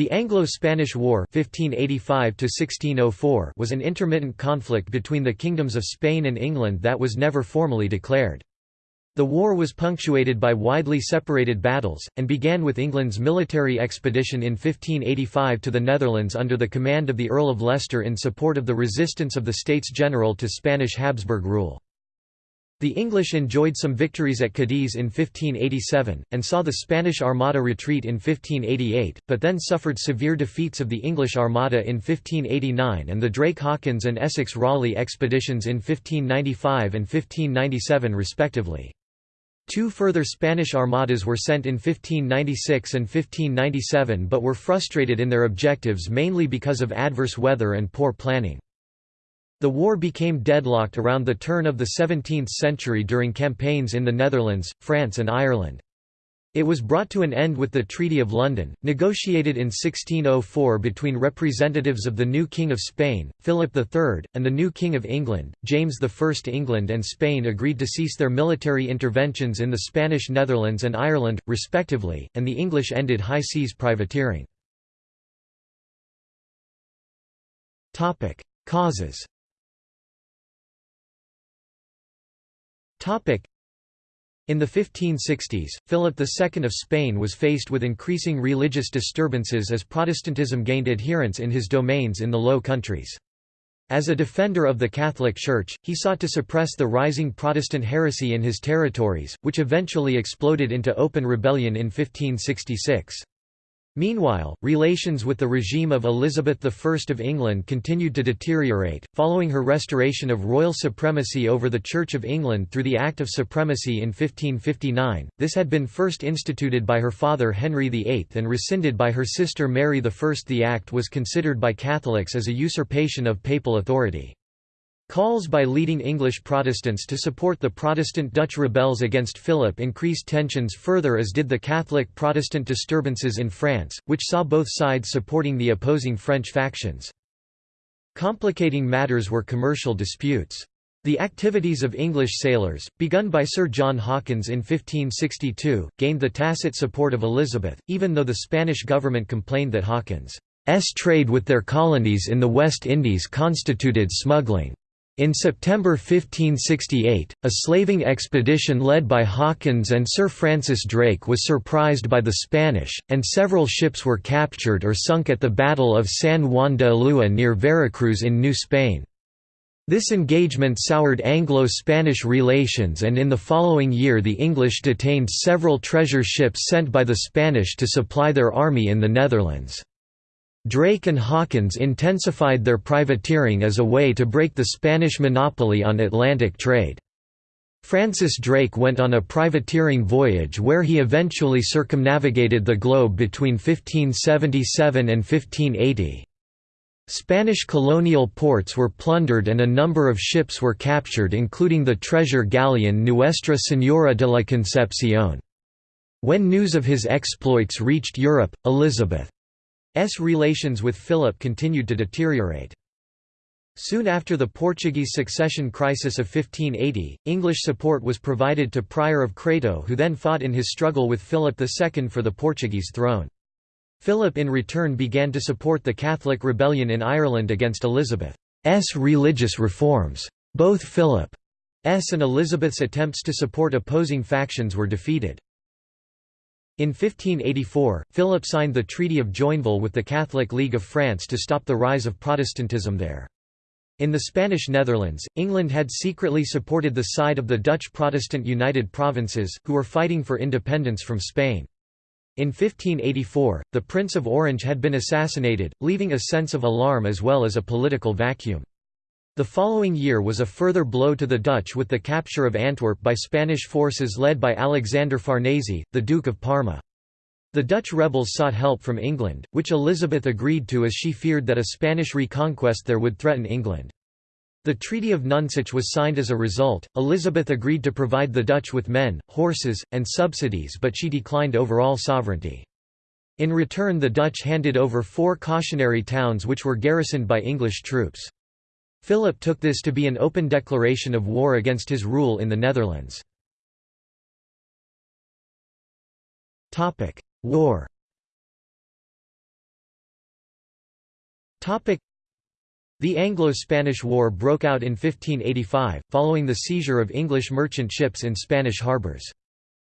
The Anglo-Spanish War (1585–1604) was an intermittent conflict between the kingdoms of Spain and England that was never formally declared. The war was punctuated by widely separated battles, and began with England's military expedition in 1585 to the Netherlands under the command of the Earl of Leicester in support of the resistance of the States General to Spanish Habsburg rule. The English enjoyed some victories at Cadiz in 1587, and saw the Spanish Armada retreat in 1588, but then suffered severe defeats of the English Armada in 1589 and the Drake-Hawkins and Essex-Raleigh expeditions in 1595 and 1597 respectively. Two further Spanish armadas were sent in 1596 and 1597 but were frustrated in their objectives mainly because of adverse weather and poor planning. The war became deadlocked around the turn of the 17th century during campaigns in the Netherlands, France and Ireland. It was brought to an end with the Treaty of London, negotiated in 1604 between representatives of the new King of Spain, Philip III, and the new King of England, James I. England and Spain agreed to cease their military interventions in the Spanish Netherlands and Ireland, respectively, and the English ended high seas privateering. Causes In the 1560s, Philip II of Spain was faced with increasing religious disturbances as Protestantism gained adherents in his domains in the Low Countries. As a defender of the Catholic Church, he sought to suppress the rising Protestant heresy in his territories, which eventually exploded into open rebellion in 1566. Meanwhile, relations with the regime of Elizabeth I of England continued to deteriorate, following her restoration of royal supremacy over the Church of England through the Act of Supremacy in 1559. This had been first instituted by her father Henry VIII and rescinded by her sister Mary I. The act was considered by Catholics as a usurpation of papal authority. Calls by leading English Protestants to support the Protestant Dutch rebels against Philip increased tensions further as did the Catholic Protestant disturbances in France, which saw both sides supporting the opposing French factions. Complicating matters were commercial disputes. The activities of English sailors, begun by Sir John Hawkins in 1562, gained the tacit support of Elizabeth, even though the Spanish government complained that Hawkins' trade with their colonies in the West Indies constituted smuggling. In September 1568, a slaving expedition led by Hawkins and Sir Francis Drake was surprised by the Spanish, and several ships were captured or sunk at the Battle of San Juan de Ulua near Veracruz in New Spain. This engagement soured Anglo-Spanish relations and in the following year the English detained several treasure ships sent by the Spanish to supply their army in the Netherlands. Drake and Hawkins intensified their privateering as a way to break the Spanish monopoly on Atlantic trade. Francis Drake went on a privateering voyage where he eventually circumnavigated the globe between 1577 and 1580. Spanish colonial ports were plundered and a number of ships were captured including the treasure galleon Nuestra Señora de la Concepción. When news of his exploits reached Europe, Elizabeth S relations with Philip continued to deteriorate. Soon after the Portuguese succession crisis of 1580, English support was provided to Prior of Crato who then fought in his struggle with Philip II for the Portuguese throne. Philip in return began to support the Catholic rebellion in Ireland against Elizabeth's religious reforms. Both Philip's and Elizabeth's attempts to support opposing factions were defeated. In 1584, Philip signed the Treaty of Joinville with the Catholic League of France to stop the rise of Protestantism there. In the Spanish Netherlands, England had secretly supported the side of the Dutch Protestant United Provinces, who were fighting for independence from Spain. In 1584, the Prince of Orange had been assassinated, leaving a sense of alarm as well as a political vacuum. The following year was a further blow to the Dutch with the capture of Antwerp by Spanish forces led by Alexander Farnese, the Duke of Parma. The Dutch rebels sought help from England, which Elizabeth agreed to as she feared that a Spanish reconquest there would threaten England. The Treaty of Nonsuch was signed as a result. Elizabeth agreed to provide the Dutch with men, horses, and subsidies, but she declined overall sovereignty. In return, the Dutch handed over four cautionary towns which were garrisoned by English troops. Philip took this to be an open declaration of war against his rule in the Netherlands. War The Anglo-Spanish War broke out in 1585, following the seizure of English merchant ships in Spanish harbours.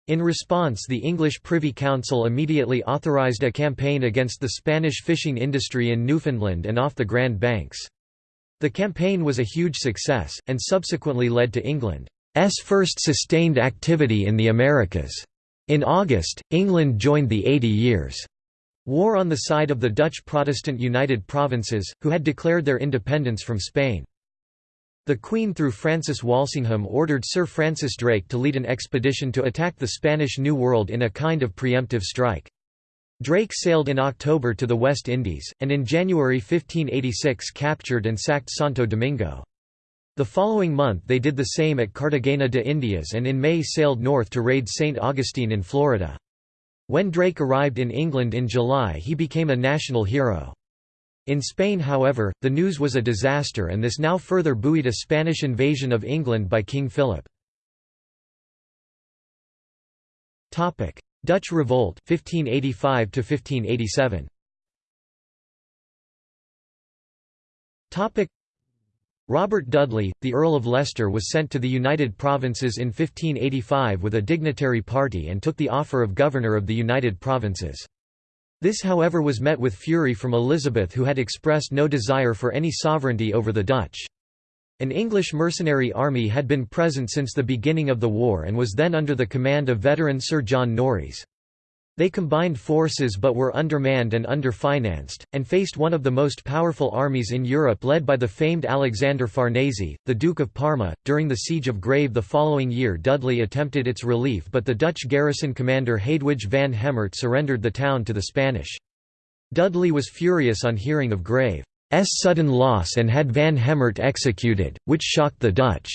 In response the English Privy Council immediately authorised a campaign against the Spanish fishing industry in Newfoundland and off the Grand Banks. The campaign was a huge success, and subsequently led to England's first sustained activity in the Americas. In August, England joined the Eighty Years' War on the side of the Dutch Protestant United Provinces, who had declared their independence from Spain. The Queen through Francis Walsingham ordered Sir Francis Drake to lead an expedition to attack the Spanish New World in a kind of preemptive strike. Drake sailed in October to the West Indies, and in January 1586 captured and sacked Santo Domingo. The following month they did the same at Cartagena de Indias and in May sailed north to raid St. Augustine in Florida. When Drake arrived in England in July he became a national hero. In Spain however, the news was a disaster and this now further buoyed a Spanish invasion of England by King Philip. Dutch Revolt 1585 1587. Topic Robert Dudley, the Earl of Leicester was sent to the United Provinces in 1585 with a dignitary party and took the offer of Governor of the United Provinces. This however was met with fury from Elizabeth who had expressed no desire for any sovereignty over the Dutch. An English mercenary army had been present since the beginning of the war and was then under the command of veteran Sir John Norreys. They combined forces but were undermanned and underfinanced, and faced one of the most powerful armies in Europe led by the famed Alexander Farnese, the Duke of Parma. During the Siege of Grave the following year Dudley attempted its relief but the Dutch garrison commander Hadewij van Hemert surrendered the town to the Spanish. Dudley was furious on hearing of Grave's sudden loss and had van Hemert executed, which shocked the Dutch.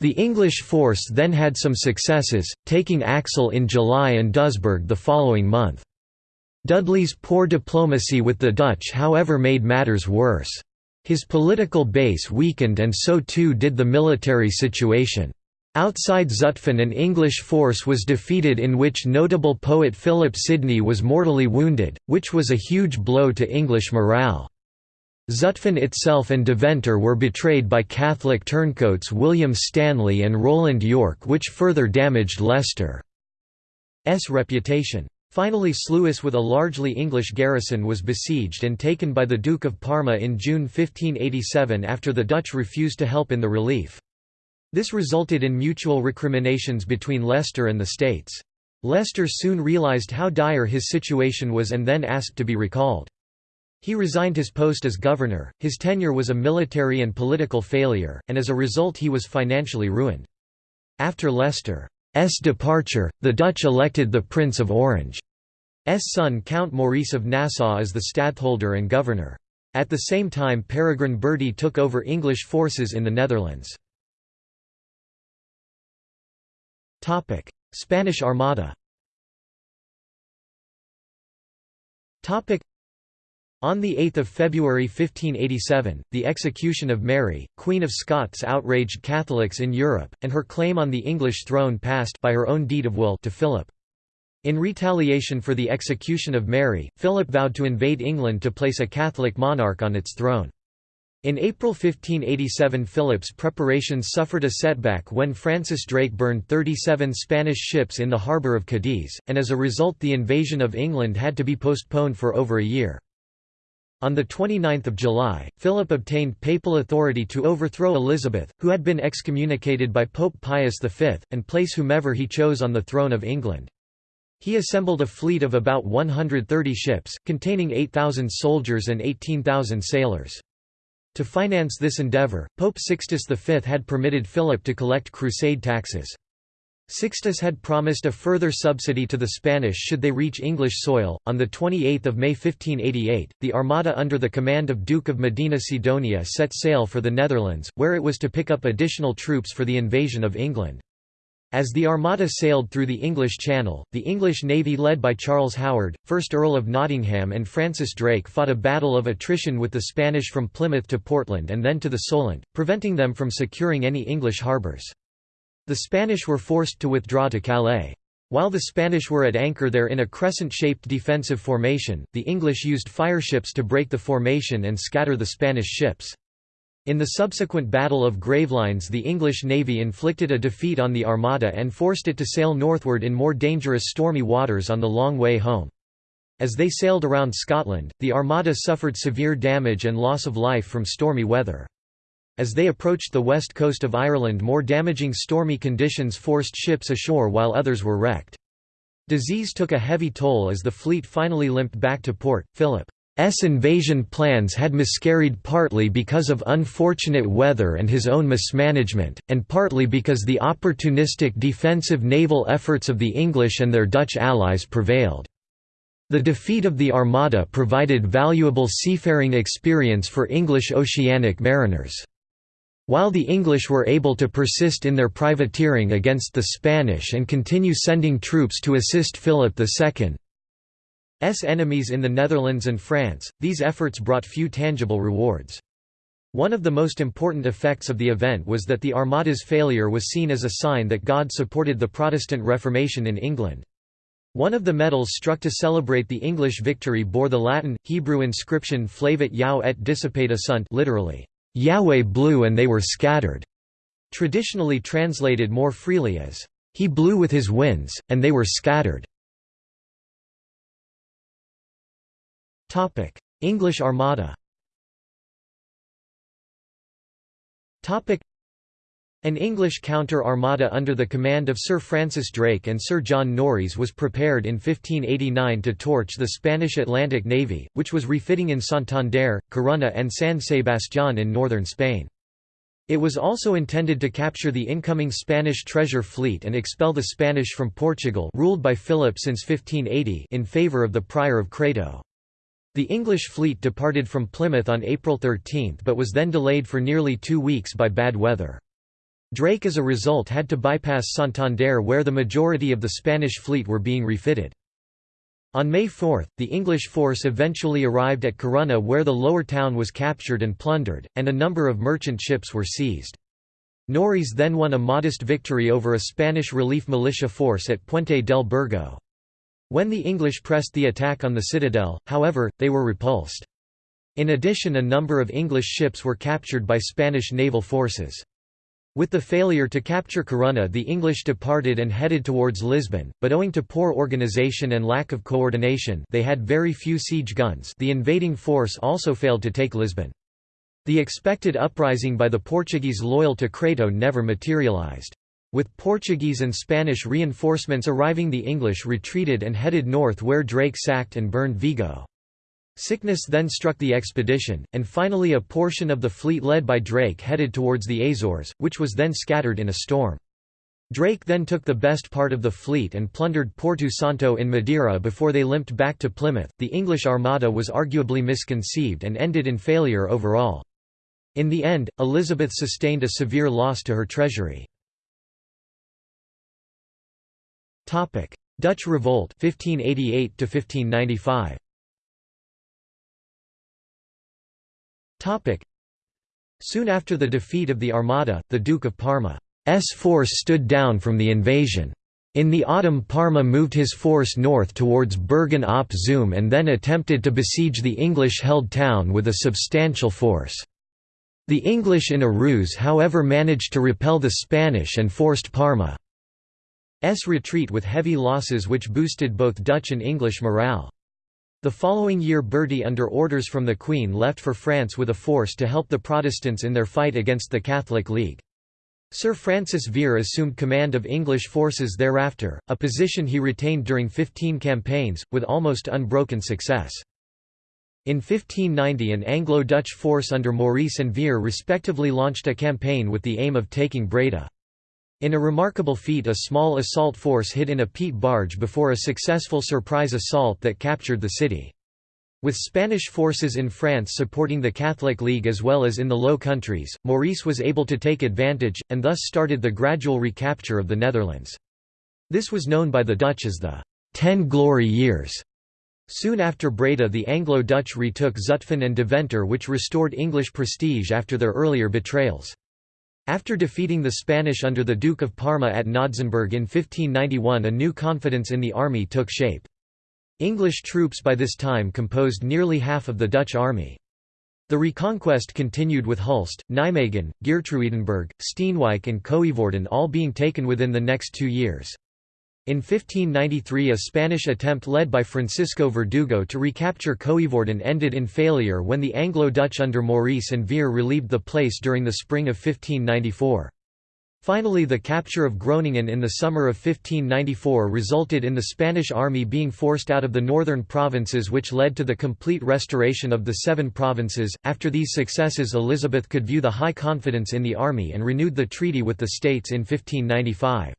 The English force then had some successes, taking Axel in July and Doesburg the following month. Dudley's poor diplomacy with the Dutch however made matters worse. His political base weakened and so too did the military situation. Outside Zutphen an English force was defeated in which notable poet Philip Sidney was mortally wounded, which was a huge blow to English morale. Zutphen itself and Deventer were betrayed by Catholic turncoats William Stanley and Roland York which further damaged Leicester's reputation. Finally Sluis with a largely English garrison was besieged and taken by the Duke of Parma in June 1587 after the Dutch refused to help in the relief. This resulted in mutual recriminations between Leicester and the States. Leicester soon realised how dire his situation was and then asked to be recalled. He resigned his post as governor, his tenure was a military and political failure, and as a result he was financially ruined. After Leicester's departure, the Dutch elected the Prince of Orange's son Count Maurice of Nassau as the stadtholder and governor. At the same time Peregrine Bertie took over English forces in the Netherlands. Spanish Armada on 8 February 1587, the execution of Mary, Queen of Scots outraged Catholics in Europe, and her claim on the English throne passed by her own deed of will to Philip. In retaliation for the execution of Mary, Philip vowed to invade England to place a Catholic monarch on its throne. In April 1587 Philip's preparations suffered a setback when Francis Drake burned 37 Spanish ships in the harbour of Cadiz, and as a result the invasion of England had to be postponed for over a year. On 29 July, Philip obtained papal authority to overthrow Elizabeth, who had been excommunicated by Pope Pius V, and place whomever he chose on the throne of England. He assembled a fleet of about 130 ships, containing 8,000 soldiers and 18,000 sailors. To finance this endeavour, Pope Sixtus V had permitted Philip to collect crusade taxes. Sixtus had promised a further subsidy to the Spanish should they reach English soil. On 28 May 1588, the Armada under the command of Duke of Medina Sidonia set sail for the Netherlands, where it was to pick up additional troops for the invasion of England. As the Armada sailed through the English Channel, the English navy led by Charles Howard, 1st Earl of Nottingham and Francis Drake fought a battle of attrition with the Spanish from Plymouth to Portland and then to the Solent, preventing them from securing any English harbours. The Spanish were forced to withdraw to Calais. While the Spanish were at anchor there in a crescent-shaped defensive formation, the English used fireships to break the formation and scatter the Spanish ships. In the subsequent Battle of Gravelines the English navy inflicted a defeat on the Armada and forced it to sail northward in more dangerous stormy waters on the long way home. As they sailed around Scotland, the Armada suffered severe damage and loss of life from stormy weather. As they approached the west coast of Ireland more damaging stormy conditions forced ships ashore while others were wrecked. Disease took a heavy toll as the fleet finally limped back to port. Philip's invasion plans had miscarried partly because of unfortunate weather and his own mismanagement, and partly because the opportunistic defensive naval efforts of the English and their Dutch allies prevailed. The defeat of the Armada provided valuable seafaring experience for English oceanic mariners. While the English were able to persist in their privateering against the Spanish and continue sending troops to assist Philip II's enemies in the Netherlands and France, these efforts brought few tangible rewards. One of the most important effects of the event was that the Armada's failure was seen as a sign that God supported the Protestant Reformation in England. One of the medals struck to celebrate the English victory bore the Latin, Hebrew inscription Flavit Yau et dissipati sunt literally, Yahweh blew and they were scattered, traditionally translated more freely as, He blew with his winds, and they were scattered. English Armada an English counter-armada under the command of Sir Francis Drake and Sir John Norreys was prepared in 1589 to torch the Spanish Atlantic Navy, which was refitting in Santander, Corunna and San Sebastián in northern Spain. It was also intended to capture the incoming Spanish treasure fleet and expel the Spanish from Portugal ruled by Philip since 1580 in favour of the Prior of Crato. The English fleet departed from Plymouth on April 13 but was then delayed for nearly two weeks by bad weather. Drake as a result had to bypass Santander where the majority of the Spanish fleet were being refitted. On May 4, the English force eventually arrived at Corunna where the lower town was captured and plundered, and a number of merchant ships were seized. Norreys then won a modest victory over a Spanish relief militia force at Puente del Burgo. When the English pressed the attack on the citadel, however, they were repulsed. In addition a number of English ships were captured by Spanish naval forces. With the failure to capture Corunna the English departed and headed towards Lisbon, but owing to poor organisation and lack of coordination they had very few siege guns the invading force also failed to take Lisbon. The expected uprising by the Portuguese loyal to Crato never materialised. With Portuguese and Spanish reinforcements arriving the English retreated and headed north where Drake sacked and burned Vigo. Sickness then struck the expedition, and finally a portion of the fleet led by Drake headed towards the Azores, which was then scattered in a storm. Drake then took the best part of the fleet and plundered Porto Santo in Madeira before they limped back to Plymouth. The English Armada was arguably misconceived and ended in failure overall. In the end, Elizabeth sustained a severe loss to her treasury. Dutch Revolt 1588 1595 Soon after the defeat of the Armada, the Duke of Parma's force stood down from the invasion. In the autumn Parma moved his force north towards Bergen op Zoom and then attempted to besiege the English-held town with a substantial force. The English in a ruse however managed to repel the Spanish and forced Parma's retreat with heavy losses which boosted both Dutch and English morale. The following year Bertie under orders from the Queen left for France with a force to help the Protestants in their fight against the Catholic League. Sir Francis Vere assumed command of English forces thereafter, a position he retained during 15 campaigns, with almost unbroken success. In 1590 an Anglo-Dutch force under Maurice and Vere respectively launched a campaign with the aim of taking Breda. In a remarkable feat a small assault force hid in a peat barge before a successful surprise assault that captured the city. With Spanish forces in France supporting the Catholic League as well as in the Low Countries, Maurice was able to take advantage, and thus started the gradual recapture of the Netherlands. This was known by the Dutch as the Ten Glory Years. Soon after Breda the Anglo-Dutch retook Zutphen and Deventer which restored English prestige after their earlier betrayals. After defeating the Spanish under the Duke of Parma at Knodsenburg in 1591 a new confidence in the army took shape. English troops by this time composed nearly half of the Dutch army. The reconquest continued with Hulst, Nijmegen, Geertruidenberg, Steenwijk and Coevorden all being taken within the next two years. In 1593 a Spanish attempt led by Francisco Verdugo to recapture Coevorden ended in failure when the Anglo-Dutch under Maurice and Vere relieved the place during the spring of 1594. Finally the capture of Groningen in the summer of 1594 resulted in the Spanish army being forced out of the northern provinces which led to the complete restoration of the seven provinces. After these successes Elizabeth could view the high confidence in the army and renewed the treaty with the states in 1595.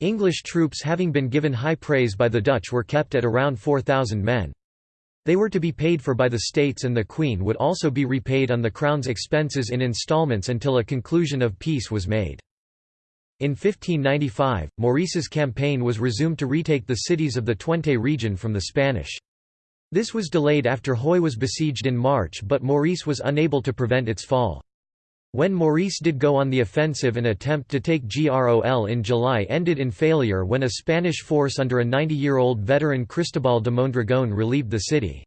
English troops having been given high praise by the Dutch were kept at around 4,000 men. They were to be paid for by the states and the Queen would also be repaid on the Crown's expenses in installments until a conclusion of peace was made. In 1595, Maurice's campaign was resumed to retake the cities of the Twente region from the Spanish. This was delayed after Huy was besieged in March but Maurice was unable to prevent its fall. When Maurice did go on the offensive an attempt to take Grol in July ended in failure when a Spanish force under a 90-year-old veteran Cristobal de Mondragón relieved the city.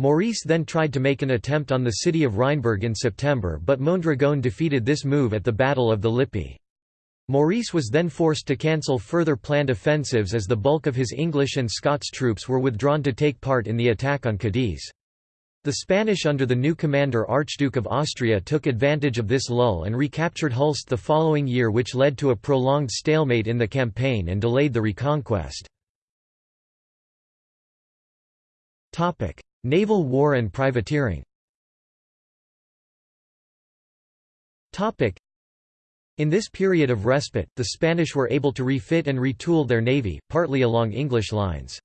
Maurice then tried to make an attempt on the city of Rheinberg in September but Mondragón defeated this move at the Battle of the Lippe. Maurice was then forced to cancel further planned offensives as the bulk of his English and Scots troops were withdrawn to take part in the attack on Cadiz. The Spanish under the new commander Archduke of Austria took advantage of this lull and recaptured Hulst the following year which led to a prolonged stalemate in the campaign and delayed the reconquest. Naval war and privateering in this period of respite, the Spanish were able to refit and retool their navy, partly along English lines.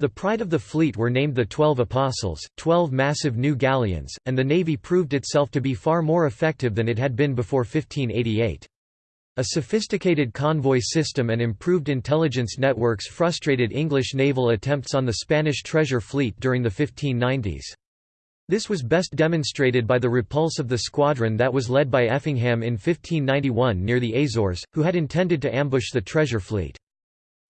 The pride of the fleet were named the Twelve Apostles, twelve massive new galleons, and the navy proved itself to be far more effective than it had been before 1588. A sophisticated convoy system and improved intelligence networks frustrated English naval attempts on the Spanish treasure fleet during the 1590s. This was best demonstrated by the repulse of the squadron that was led by Effingham in 1591 near the Azores, who had intended to ambush the treasure fleet.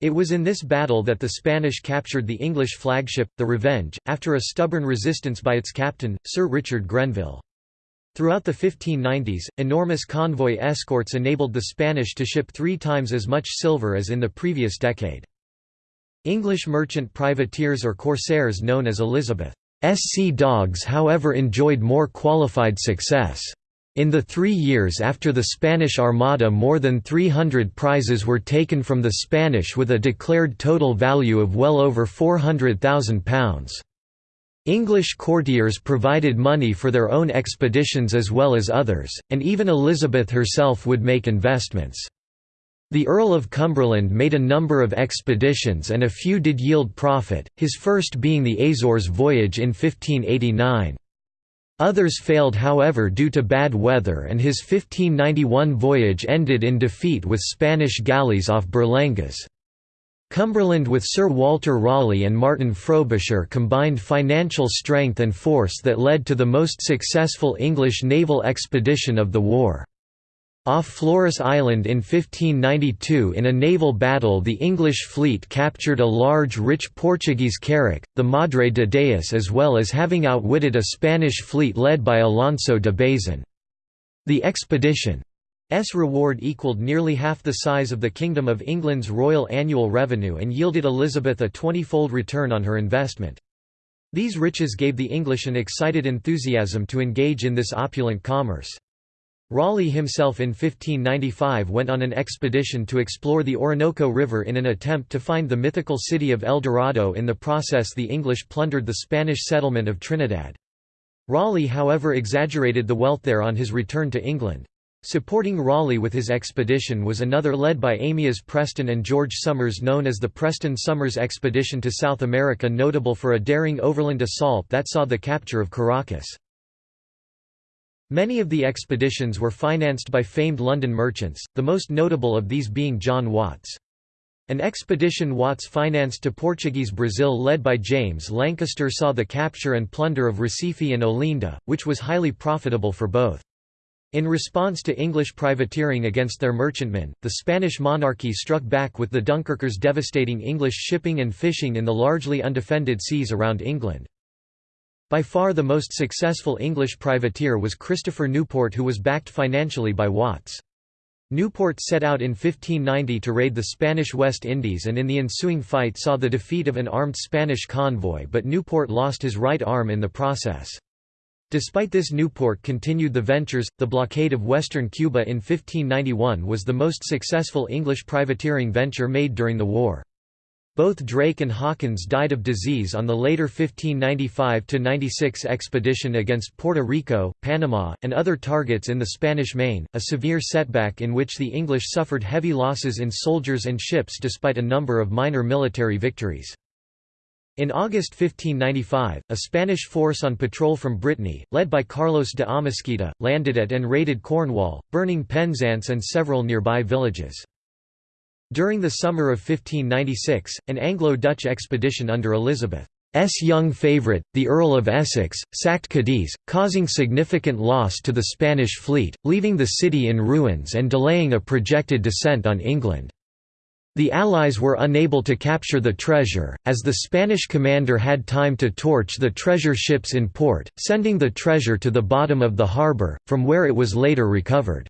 It was in this battle that the Spanish captured the English flagship, the Revenge, after a stubborn resistance by its captain, Sir Richard Grenville. Throughout the 1590s, enormous convoy escorts enabled the Spanish to ship three times as much silver as in the previous decade. English merchant privateers or corsairs known as Elizabeth's Sea Dogs however enjoyed more qualified success. In the three years after the Spanish Armada more than 300 prizes were taken from the Spanish with a declared total value of well over £400,000. English courtiers provided money for their own expeditions as well as others, and even Elizabeth herself would make investments. The Earl of Cumberland made a number of expeditions and a few did yield profit, his first being the Azores voyage in 1589. Others failed however due to bad weather and his 1591 voyage ended in defeat with Spanish galleys off Berlangas. Cumberland with Sir Walter Raleigh and Martin Frobisher combined financial strength and force that led to the most successful English naval expedition of the war. Off Flores Island in 1592 in a naval battle the English fleet captured a large rich Portuguese carrack, the Madre de Deus as well as having outwitted a Spanish fleet led by Alonso de Bazan. The expedition's reward equalled nearly half the size of the Kingdom of England's royal annual revenue and yielded Elizabeth a twenty-fold return on her investment. These riches gave the English an excited enthusiasm to engage in this opulent commerce. Raleigh himself in 1595 went on an expedition to explore the Orinoco River in an attempt to find the mythical city of El Dorado in the process the English plundered the Spanish settlement of Trinidad. Raleigh however exaggerated the wealth there on his return to England. Supporting Raleigh with his expedition was another led by Amyas Preston and George Somers known as the Preston-Somers Expedition to South America notable for a daring overland assault that saw the capture of Caracas. Many of the expeditions were financed by famed London merchants, the most notable of these being John Watts. An expedition Watts financed to Portuguese Brazil led by James Lancaster saw the capture and plunder of Recife and Olinda, which was highly profitable for both. In response to English privateering against their merchantmen, the Spanish monarchy struck back with the Dunkirkers devastating English shipping and fishing in the largely undefended seas around England. By far the most successful English privateer was Christopher Newport who was backed financially by Watts. Newport set out in 1590 to raid the Spanish West Indies and in the ensuing fight saw the defeat of an armed Spanish convoy but Newport lost his right arm in the process. Despite this Newport continued the ventures. The blockade of western Cuba in 1591 was the most successful English privateering venture made during the war. Both Drake and Hawkins died of disease on the later 1595–96 expedition against Puerto Rico, Panama, and other targets in the Spanish Main, a severe setback in which the English suffered heavy losses in soldiers and ships despite a number of minor military victories. In August 1595, a Spanish force on patrol from Brittany, led by Carlos de Amésquita, landed at and raided Cornwall, burning Penzance and several nearby villages. During the summer of 1596, an Anglo-Dutch expedition under Elizabeth's young favourite, the Earl of Essex, sacked Cadiz, causing significant loss to the Spanish fleet, leaving the city in ruins and delaying a projected descent on England. The Allies were unable to capture the treasure, as the Spanish commander had time to torch the treasure ships in port, sending the treasure to the bottom of the harbour, from where it was later recovered.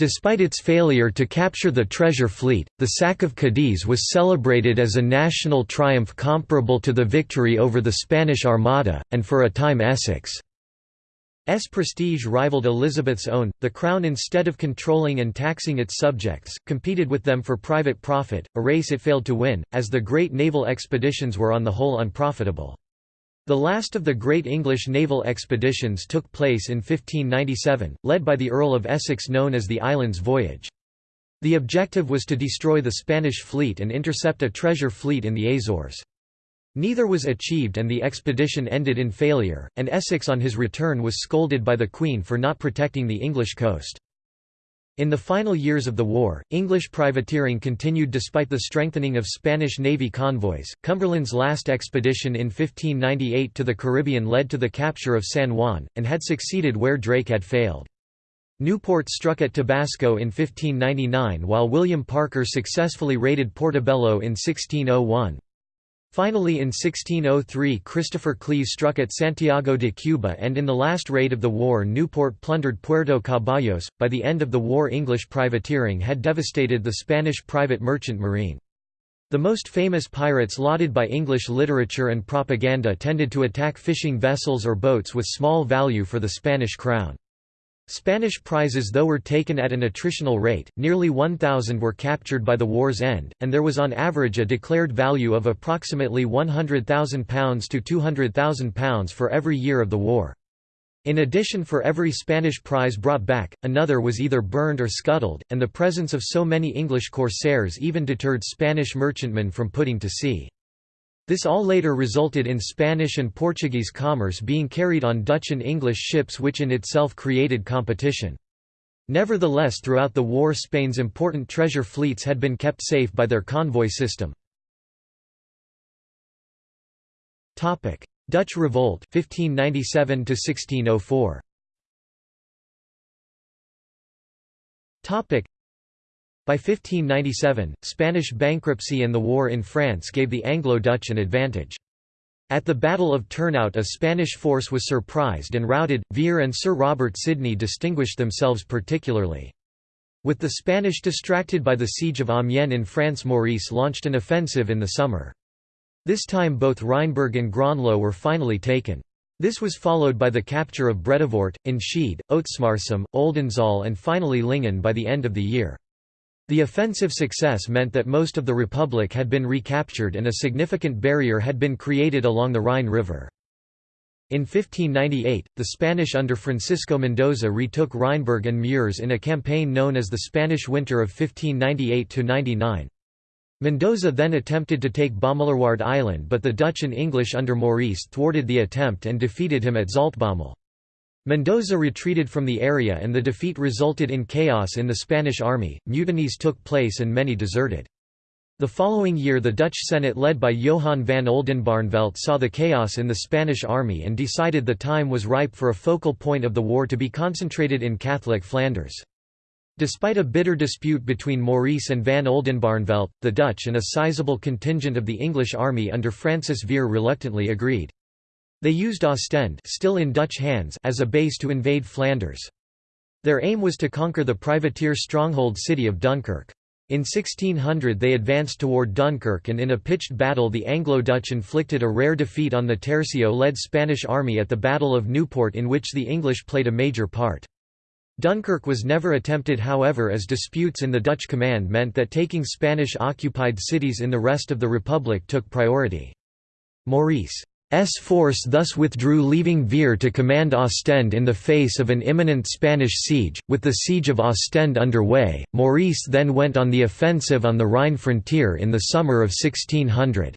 Despite its failure to capture the treasure fleet, the sack of Cadiz was celebrated as a national triumph comparable to the victory over the Spanish Armada, and for a time Essex S prestige rivaled Elizabeth's own. The Crown, instead of controlling and taxing its subjects, competed with them for private profit, a race it failed to win, as the great naval expeditions were on the whole unprofitable. The last of the great English naval expeditions took place in 1597, led by the Earl of Essex known as the Islands Voyage. The objective was to destroy the Spanish fleet and intercept a treasure fleet in the Azores. Neither was achieved and the expedition ended in failure, and Essex on his return was scolded by the Queen for not protecting the English coast. In the final years of the war, English privateering continued despite the strengthening of Spanish Navy convoys. Cumberland's last expedition in 1598 to the Caribbean led to the capture of San Juan, and had succeeded where Drake had failed. Newport struck at Tabasco in 1599 while William Parker successfully raided Portobello in 1601. Finally in 1603 Christopher Cleves struck at Santiago de Cuba and in the last raid of the war Newport plundered Puerto Caballos. By the end of the war English privateering had devastated the Spanish private merchant marine. The most famous pirates lauded by English literature and propaganda tended to attack fishing vessels or boats with small value for the Spanish crown. Spanish prizes though were taken at an attritional rate, nearly 1,000 were captured by the war's end, and there was on average a declared value of approximately £100,000 to £200,000 for every year of the war. In addition for every Spanish prize brought back, another was either burned or scuttled, and the presence of so many English corsairs even deterred Spanish merchantmen from putting to sea. This all later resulted in Spanish and Portuguese commerce being carried on Dutch and English ships which in itself created competition. Nevertheless throughout the war Spain's important treasure fleets had been kept safe by their convoy system. Dutch Revolt 1597 1604 by 1597, Spanish bankruptcy and the war in France gave the Anglo-Dutch an advantage. At the Battle of Turnhout a Spanish force was surprised and routed, Vere and Sir Robert Sidney distinguished themselves particularly. With the Spanish distracted by the siege of Amiens in France Maurice launched an offensive in the summer. This time both Rheinberg and Groenlo were finally taken. This was followed by the capture of Bredevoort, Enschede, Ootmarsum, Oldenzaal and finally Lingen by the end of the year. The offensive success meant that most of the Republic had been recaptured and a significant barrier had been created along the Rhine River. In 1598, the Spanish under Francisco Mendoza retook Rheinberg and Meurs in a campaign known as the Spanish Winter of 1598–99. Mendoza then attempted to take Bommelerwaard Island but the Dutch and English under Maurice thwarted the attempt and defeated him at Zaltbommel. Mendoza retreated from the area and the defeat resulted in chaos in the Spanish army, mutinies took place and many deserted. The following year the Dutch Senate led by Johan van Oldenbarnevelt saw the chaos in the Spanish army and decided the time was ripe for a focal point of the war to be concentrated in Catholic Flanders. Despite a bitter dispute between Maurice and van Oldenbarnevelt, the Dutch and a sizable contingent of the English army under Francis Vere reluctantly agreed. They used Ostend still in Dutch hands as a base to invade Flanders. Their aim was to conquer the privateer stronghold city of Dunkirk. In 1600 they advanced toward Dunkirk and in a pitched battle the Anglo-Dutch inflicted a rare defeat on the Tercio-led Spanish army at the Battle of Newport in which the English played a major part. Dunkirk was never attempted however as disputes in the Dutch command meant that taking Spanish-occupied cities in the rest of the Republic took priority. Maurice S force thus withdrew leaving Vere to command Ostend in the face of an imminent Spanish siege. With the siege of Ostend underway, Maurice then went on the offensive on the Rhine frontier in the summer of 1600.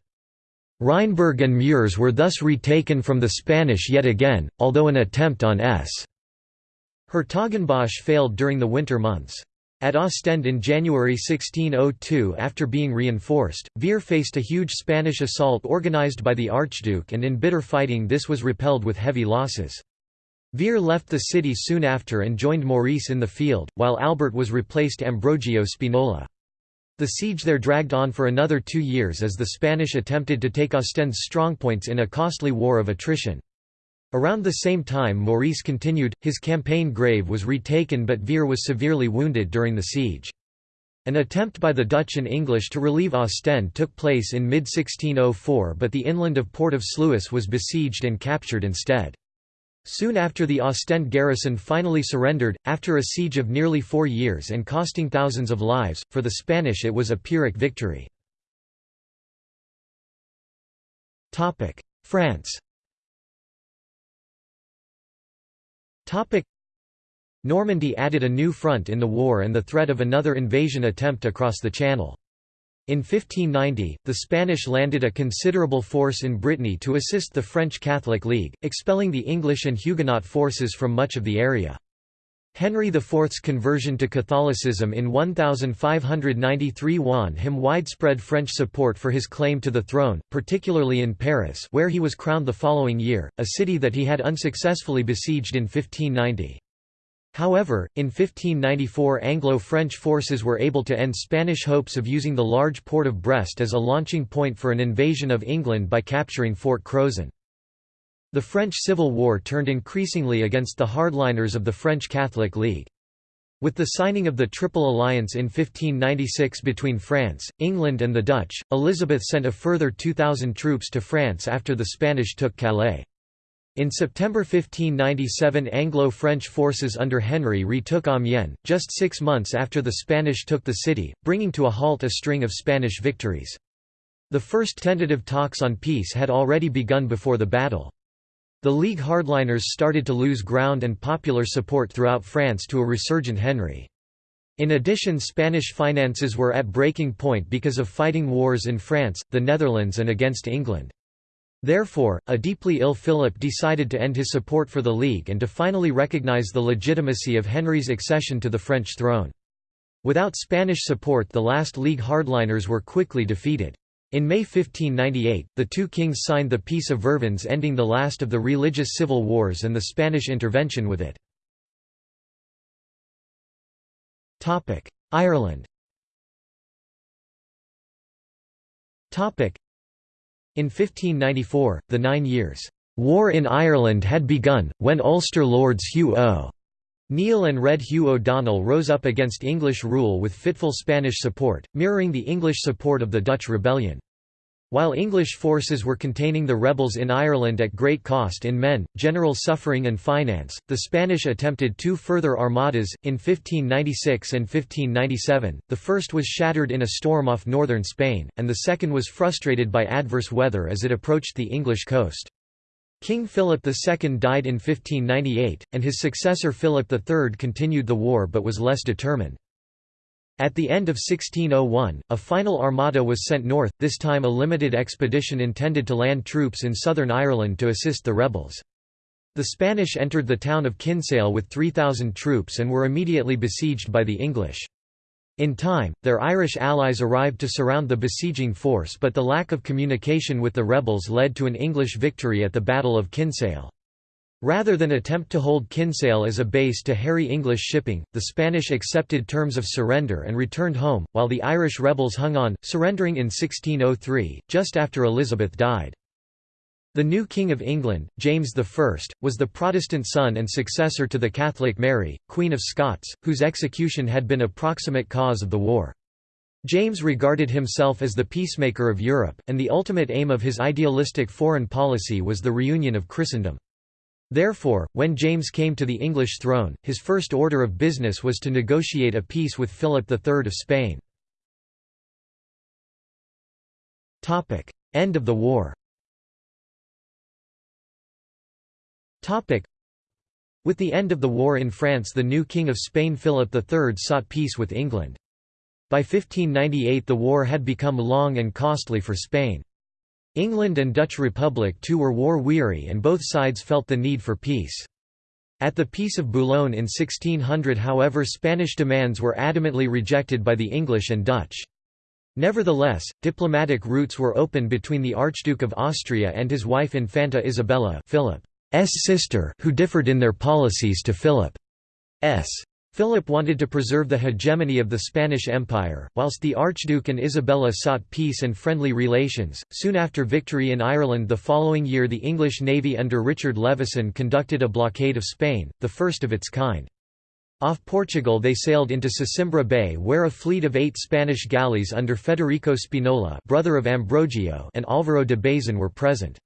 Rheinberg and Meurs were thus retaken from the Spanish yet again, although an attempt on S. Hertogenbosch failed during the winter months. At Ostend in January 1602 after being reinforced, Vere faced a huge Spanish assault organized by the Archduke and in bitter fighting this was repelled with heavy losses. Vere left the city soon after and joined Maurice in the field, while Albert was replaced Ambrogio Spinola. The siege there dragged on for another two years as the Spanish attempted to take Ostend's strongpoints in a costly war of attrition. Around the same time Maurice continued, his campaign Grave was retaken but Vere was severely wounded during the siege. An attempt by the Dutch and English to relieve Ostend took place in mid-1604 but the inland of Port of Sluis was besieged and captured instead. Soon after the Ostend garrison finally surrendered, after a siege of nearly four years and costing thousands of lives, for the Spanish it was a Pyrrhic victory. France Normandy added a new front in the war and the threat of another invasion attempt across the Channel. In 1590, the Spanish landed a considerable force in Brittany to assist the French Catholic League, expelling the English and Huguenot forces from much of the area. Henry IV's conversion to Catholicism in 1593 won him widespread French support for his claim to the throne, particularly in Paris where he was crowned the following year, a city that he had unsuccessfully besieged in 1590. However, in 1594 Anglo-French forces were able to end Spanish hopes of using the large port of Brest as a launching point for an invasion of England by capturing Fort Crozon. The French Civil War turned increasingly against the hardliners of the French Catholic League. With the signing of the Triple Alliance in 1596 between France, England and the Dutch, Elizabeth sent a further 2,000 troops to France after the Spanish took Calais. In September 1597 Anglo-French forces under Henry retook Amiens, just six months after the Spanish took the city, bringing to a halt a string of Spanish victories. The first tentative talks on peace had already begun before the battle. The League hardliners started to lose ground and popular support throughout France to a resurgent Henry. In addition Spanish finances were at breaking point because of fighting wars in France, the Netherlands and against England. Therefore, a deeply ill Philip decided to end his support for the League and to finally recognize the legitimacy of Henry's accession to the French throne. Without Spanish support the last League hardliners were quickly defeated. In May 1598, the two kings signed the Peace of Vervins ending the last of the religious civil wars and the Spanish intervention with it. Ireland In 1594, the Nine Years' War in Ireland had begun, when Ulster Lords Hugh O. Neil and Red Hugh O'Donnell rose up against English rule with fitful Spanish support, mirroring the English support of the Dutch rebellion. While English forces were containing the rebels in Ireland at great cost in men, general suffering and finance, the Spanish attempted two further armadas, in 1596 and 1597, the first was shattered in a storm off northern Spain, and the second was frustrated by adverse weather as it approached the English coast. King Philip II died in 1598, and his successor Philip III continued the war but was less determined. At the end of 1601, a final armada was sent north, this time a limited expedition intended to land troops in southern Ireland to assist the rebels. The Spanish entered the town of Kinsale with 3,000 troops and were immediately besieged by the English. In time, their Irish allies arrived to surround the besieging force but the lack of communication with the rebels led to an English victory at the Battle of Kinsale. Rather than attempt to hold Kinsale as a base to harry English shipping, the Spanish accepted terms of surrender and returned home, while the Irish rebels hung on, surrendering in 1603, just after Elizabeth died. The new King of England, James I, was the Protestant son and successor to the Catholic Mary, Queen of Scots, whose execution had been a proximate cause of the war. James regarded himself as the peacemaker of Europe, and the ultimate aim of his idealistic foreign policy was the reunion of Christendom. Therefore, when James came to the English throne, his first order of business was to negotiate a peace with Philip III of Spain. End of the war With the end of the war in France the new King of Spain Philip III sought peace with England. By 1598 the war had become long and costly for Spain. England and Dutch Republic too were war-weary and both sides felt the need for peace. At the Peace of Boulogne in 1600 however Spanish demands were adamantly rejected by the English and Dutch. Nevertheless, diplomatic routes were open between the Archduke of Austria and his wife Infanta Isabella Philip. S sister who differed in their policies to Philip's. Philip wanted to preserve the hegemony of the Spanish Empire, whilst the Archduke and Isabella sought peace and friendly relations. Soon after victory in Ireland the following year, the English navy under Richard Leveson conducted a blockade of Spain, the first of its kind. Off Portugal they sailed into Sesimbra Bay where a fleet of eight Spanish galleys under Federico Spinola brother of Ambrogio and Álvaro de Bazan were present.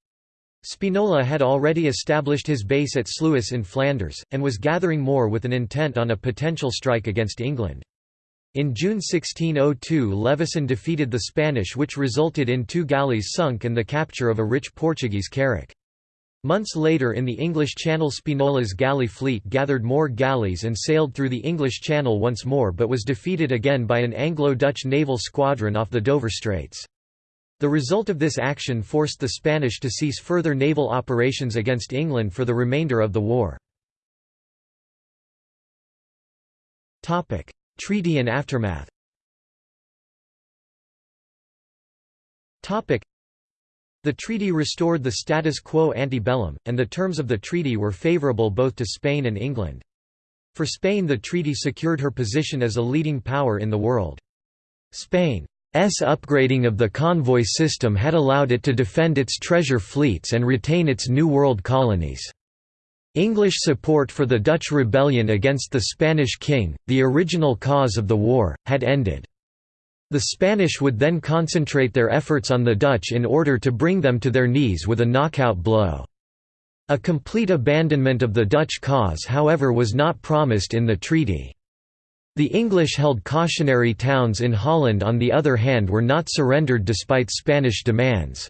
Spinola had already established his base at Sluis in Flanders, and was gathering more with an intent on a potential strike against England. In June 1602 Leveson defeated the Spanish which resulted in two galleys sunk and the capture of a rich Portuguese carrack. Months later in the English Channel Spinola's galley fleet gathered more galleys and sailed through the English Channel once more but was defeated again by an Anglo-Dutch naval squadron off the Dover Straits. The result of this action forced the Spanish to cease further naval operations against England for the remainder of the war. Treaty and aftermath The treaty restored the status quo ante bellum, and the terms of the treaty were favourable both to Spain and England. For Spain the treaty secured her position as a leading power in the world. Spain upgrading of the convoy system had allowed it to defend its treasure fleets and retain its New World colonies. English support for the Dutch rebellion against the Spanish king, the original cause of the war, had ended. The Spanish would then concentrate their efforts on the Dutch in order to bring them to their knees with a knockout blow. A complete abandonment of the Dutch cause however was not promised in the treaty. The English held cautionary towns in Holland on the other hand were not surrendered despite Spanish demands.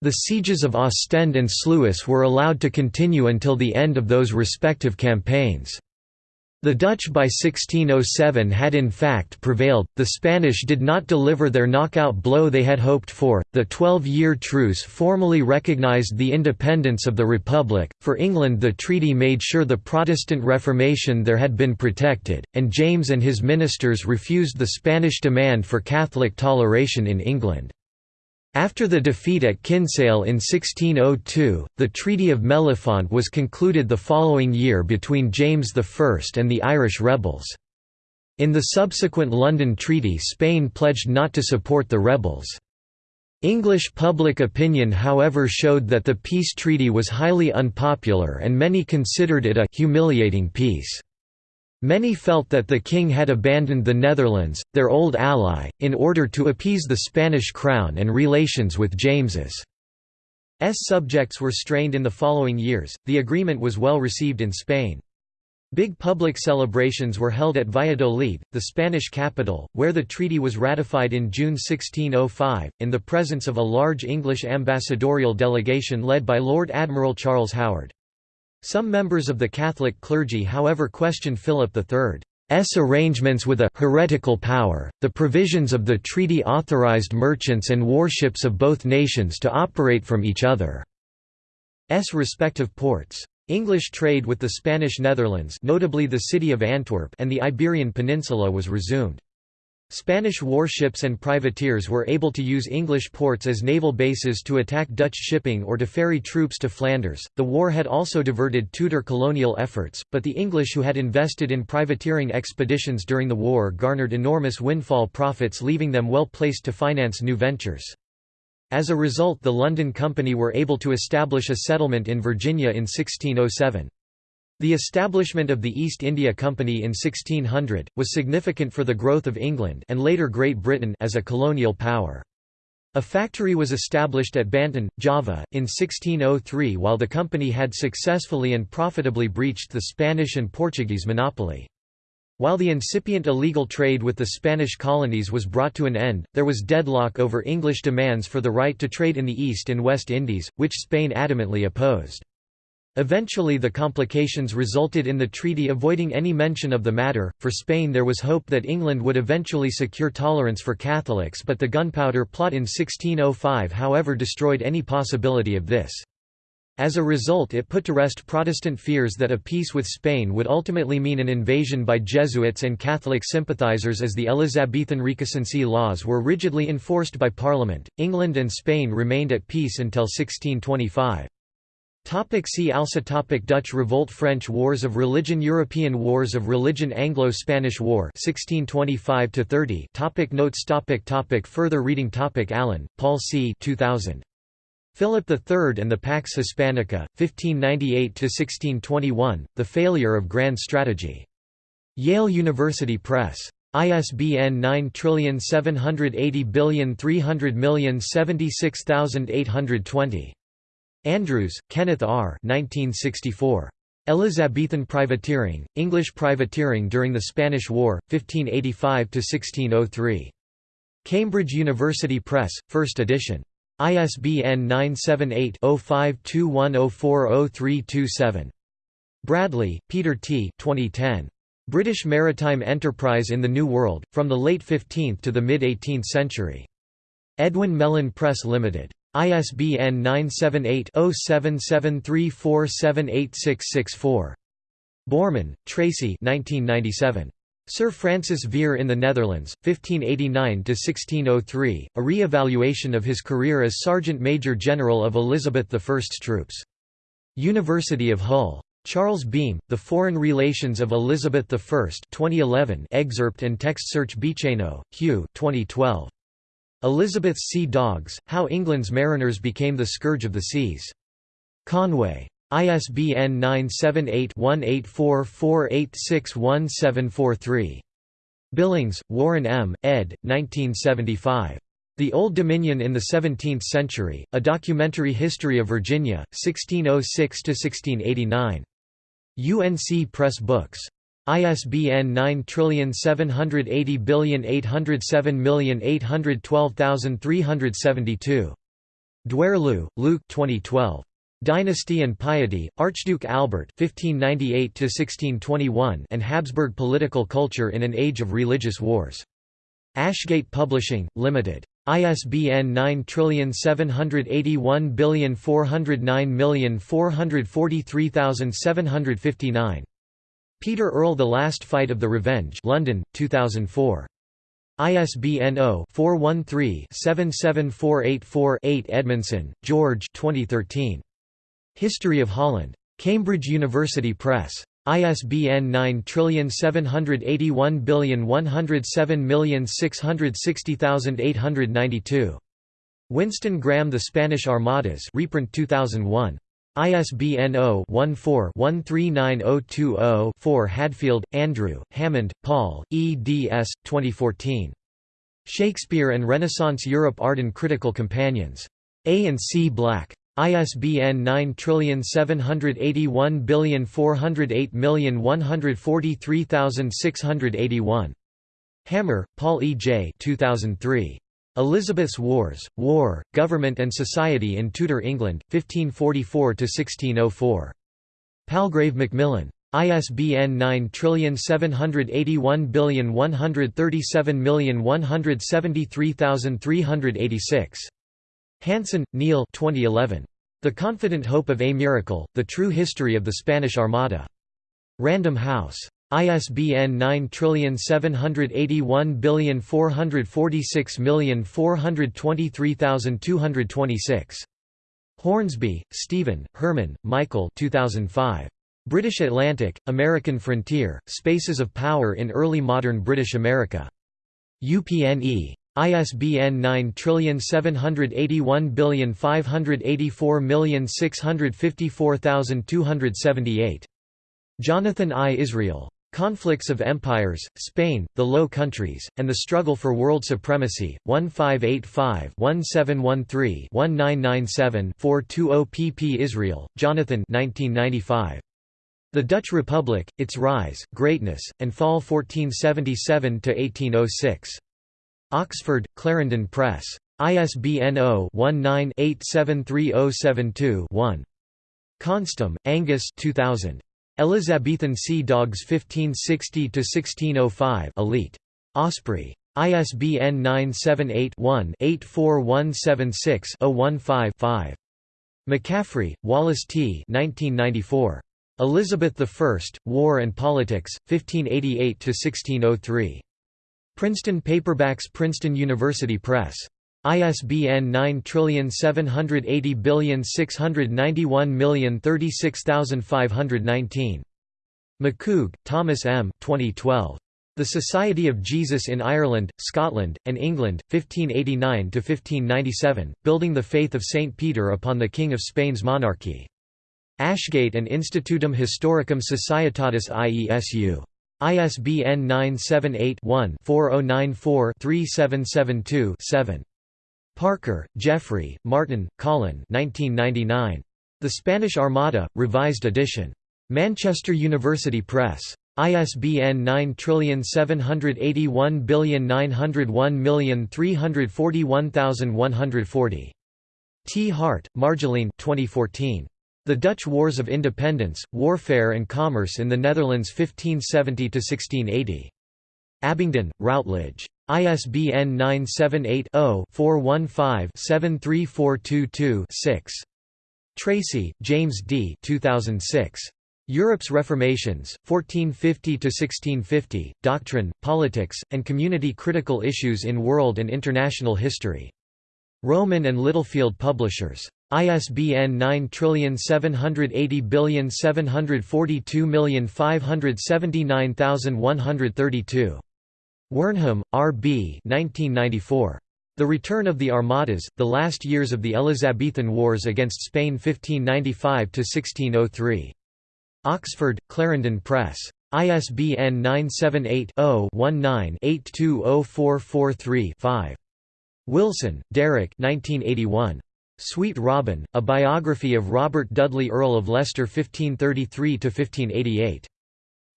The sieges of Ostend and Sluis were allowed to continue until the end of those respective campaigns. The Dutch by 1607 had in fact prevailed, the Spanish did not deliver their knockout blow they had hoped for. The Twelve-Year Truce formally recognized the independence of the Republic, for England the treaty made sure the Protestant Reformation there had been protected, and James and his ministers refused the Spanish demand for Catholic toleration in England. After the defeat at Kinsale in 1602, the Treaty of Mellifont was concluded the following year between James I and the Irish rebels. In the subsequent London Treaty Spain pledged not to support the rebels. English public opinion however showed that the peace treaty was highly unpopular and many considered it a «humiliating peace». Many felt that the king had abandoned the Netherlands, their old ally, in order to appease the Spanish crown and relations with James's subjects were strained in the following years. The agreement was well received in Spain. Big public celebrations were held at Valladolid, the Spanish capital, where the treaty was ratified in June 1605, in the presence of a large English ambassadorial delegation led by Lord Admiral Charles Howard. Some members of the Catholic clergy however questioned Philip III's arrangements with a «heretical power». The provisions of the treaty authorized merchants and warships of both nations to operate from each other's respective ports. English trade with the Spanish Netherlands notably the city of Antwerp and the Iberian Peninsula was resumed. Spanish warships and privateers were able to use English ports as naval bases to attack Dutch shipping or to ferry troops to Flanders. The war had also diverted Tudor colonial efforts, but the English who had invested in privateering expeditions during the war garnered enormous windfall profits, leaving them well placed to finance new ventures. As a result, the London Company were able to establish a settlement in Virginia in 1607. The establishment of the East India Company in 1600, was significant for the growth of England and later Great Britain as a colonial power. A factory was established at Banten, Java, in 1603 while the company had successfully and profitably breached the Spanish and Portuguese monopoly. While the incipient illegal trade with the Spanish colonies was brought to an end, there was deadlock over English demands for the right to trade in the East and West Indies, which Spain adamantly opposed. Eventually the complications resulted in the treaty avoiding any mention of the matter. For Spain there was hope that England would eventually secure tolerance for Catholics but the gunpowder plot in 1605 however destroyed any possibility of this. As a result it put to rest Protestant fears that a peace with Spain would ultimately mean an invasion by Jesuits and Catholic sympathizers as the Elizabethan recusancy laws were rigidly enforced by Parliament. England and Spain remained at peace until 1625. Topic see also topic Dutch Revolt French Wars of Religion European Wars of Religion Anglo-Spanish War 1625 30 topic Notes topic topic Further reading topic Allen, Paul C. 2000. Philip III and the Pax Hispanica, 1598–1621, The Failure of Grand Strategy. Yale University Press. ISBN 9780300076820. Andrews, Kenneth R. 1964. Elizabethan Privateering, English Privateering during the Spanish War, 1585–1603. Cambridge University Press, 1st edition. ISBN 978-0521040327. Bradley, Peter T. 2010. British Maritime Enterprise in the New World, From the Late 15th to the Mid-18th Century. Edwin Mellen Press Limited. ISBN 978-0773478664. Borman, Tracy Sir Francis Vere in the Netherlands, 1589–1603, a re-evaluation of his career as Sergeant Major General of Elizabeth I's troops. University of Hull. Charles Beem, The Foreign Relations of Elizabeth I 2011 excerpt and text search Bicheno, Hugh 2012. Elizabeth's Sea Dogs, How England's Mariners Became the Scourge of the Seas. Conway. ISBN 978-1844861743. Billings, Warren M., ed. 1975. The Old Dominion in the Seventeenth Century, A Documentary History of Virginia, 1606–1689. UNC Press Books. ISBN 9780807812372. Duerloo, Luc 2012. Dynasty and Piety, Archduke Albert (1598–1621) and Habsburg Political Culture in an Age of Religious Wars. Ashgate Publishing, Limited. ISBN 9781409443759. Peter Earle The Last Fight of the Revenge London, 2004. ISBN 0-413-77484-8 Edmundson, George 2013. History of Holland. Cambridge University Press. ISBN 9781107660892. Winston Graham The Spanish Armadas reprint 2001. ISBN 0-14-139020-4 Hadfield, Andrew, Hammond, Paul, eds. 2014. Shakespeare and Renaissance Europe Arden Critical Companions. A and C Black. ISBN 9781408143681. Hammer, Paul E. J. 2003. Elizabeth's Wars, War, Government and Society in Tudor England, 1544–1604. Palgrave Macmillan. ISBN 9781137173386. Hanson, Neil 2011. The Confident Hope of a Miracle, The True History of the Spanish Armada. Random House. ISBN 9781446423226. Hornsby, Stephen, Hermann, Michael 2005. British Atlantic, American Frontier, Spaces of Power in Early Modern British America. UPNE. ISBN 9781584654278. Jonathan I. Israel. Conflicts of Empires, Spain, the Low Countries, and the Struggle for World Supremacy, 1585-1713-1997-420 pp Israel, Jonathan 1995. The Dutch Republic, Its Rise, Greatness, and Fall 1477–1806. Oxford, Clarendon Press. ISBN 0-19-873072-1. Konstam, Angus 2000. Elizabethan Sea Dogs 1560–1605 Elite. Osprey. ISBN 978-1-84176-015-5. McCaffrey, Wallace T. 1994. Elizabeth I, War and Politics, 1588–1603. Princeton Paperbacks Princeton University Press. ISBN 9780691036519. McCoog, Thomas M. 2012. The Society of Jesus in Ireland, Scotland, and England, 1589–1597, Building the Faith of St. Peter upon the King of Spain's Monarchy. Ashgate and Institutum Historicum Societatis IESU. ISBN 978 one 4094 3772 7. Parker, Geoffrey, Martin, Colin 1999. The Spanish Armada, Revised Edition. Manchester University Press. ISBN 9781901341140. T. Hart, Marjolein 2014. The Dutch Wars of Independence, Warfare and Commerce in the Netherlands 1570–1680. Abingdon, Routledge. ISBN 978-0-415-73422-6. Tracy, James D. 2006. Europe's Reformations, 1450–1650, Doctrine, Politics, and Community Critical Issues in World and International History. Rowman and Littlefield Publishers. ISBN 9780742579132. Wernham, R. B. 1994. The Return of the Armadas, The Last Years of the Elizabethan Wars against Spain 1595–1603. Oxford, Clarendon Press. ISBN 978-0-19-820443-5. Wilson, Derek 1981. Sweet Robin, A Biography of Robert Dudley Earl of Leicester 1533–1588.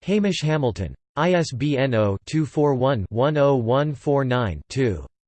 Hamish Hamilton. ISBN 0-241-10149-2.